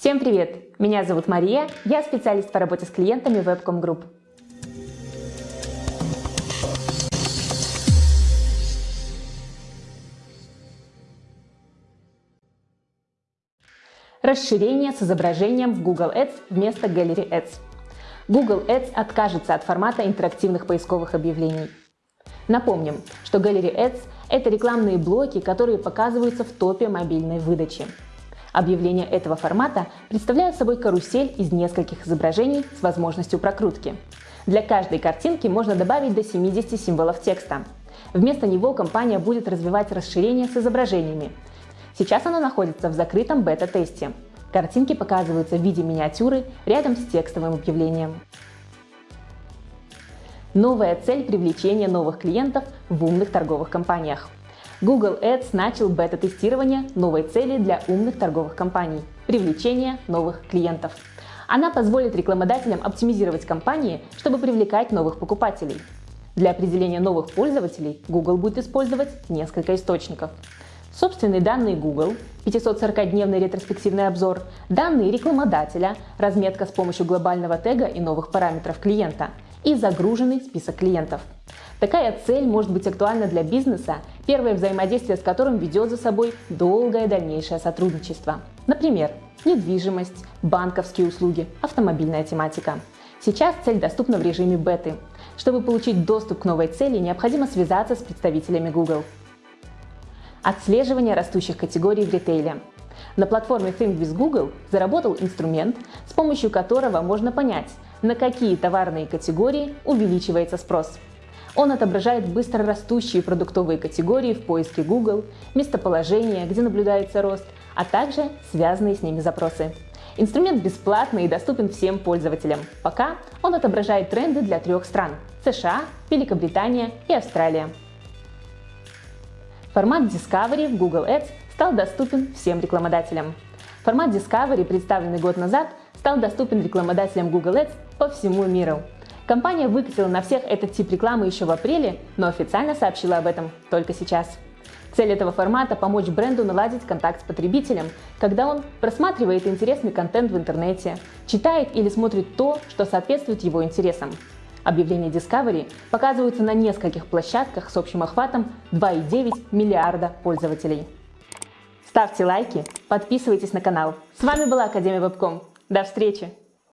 Всем привет! Меня зовут Мария, я специалист по работе с клиентами Webcom Group. Расширение с изображением в Google Ads вместо Gallery Ads. Google Ads откажется от формата интерактивных поисковых объявлений. Напомним, что Gallery Ads – это рекламные блоки, которые показываются в топе мобильной выдачи. Объявления этого формата представляют собой карусель из нескольких изображений с возможностью прокрутки. Для каждой картинки можно добавить до 70 символов текста. Вместо него компания будет развивать расширение с изображениями. Сейчас оно находится в закрытом бета-тесте. Картинки показываются в виде миниатюры рядом с текстовым объявлением. Новая цель привлечения новых клиентов в умных торговых компаниях. Google Ads начал бета-тестирование новой цели для умных торговых компаний – привлечение новых клиентов. Она позволит рекламодателям оптимизировать кампании, чтобы привлекать новых покупателей. Для определения новых пользователей Google будет использовать несколько источников. Собственные данные Google, 540-дневный ретроспективный обзор, данные рекламодателя, разметка с помощью глобального тега и новых параметров клиента и загруженный список клиентов – Такая цель может быть актуальна для бизнеса, первое взаимодействие с которым ведет за собой долгое дальнейшее сотрудничество. Например, недвижимость, банковские услуги, автомобильная тематика. Сейчас цель доступна в режиме беты. Чтобы получить доступ к новой цели, необходимо связаться с представителями Google. Отслеживание растущих категорий в ритейле. На платформе Think with Google заработал инструмент, с помощью которого можно понять, на какие товарные категории увеличивается спрос. Он отображает быстро растущие продуктовые категории в поиске Google, местоположение, где наблюдается рост, а также связанные с ними запросы. Инструмент бесплатный и доступен всем пользователям. Пока он отображает тренды для трех стран – США, Великобритания и Австралия. Формат Discovery в Google Ads стал доступен всем рекламодателям. Формат Discovery, представленный год назад, стал доступен рекламодателям Google Ads по всему миру. Компания выкатила на всех этот тип рекламы еще в апреле, но официально сообщила об этом только сейчас. Цель этого формата – помочь бренду наладить контакт с потребителем, когда он просматривает интересный контент в интернете, читает или смотрит то, что соответствует его интересам. Объявления Discovery показываются на нескольких площадках с общим охватом 2,9 миллиарда пользователей. Ставьте лайки, подписывайтесь на канал. С вами была Академия Вебком. До встречи!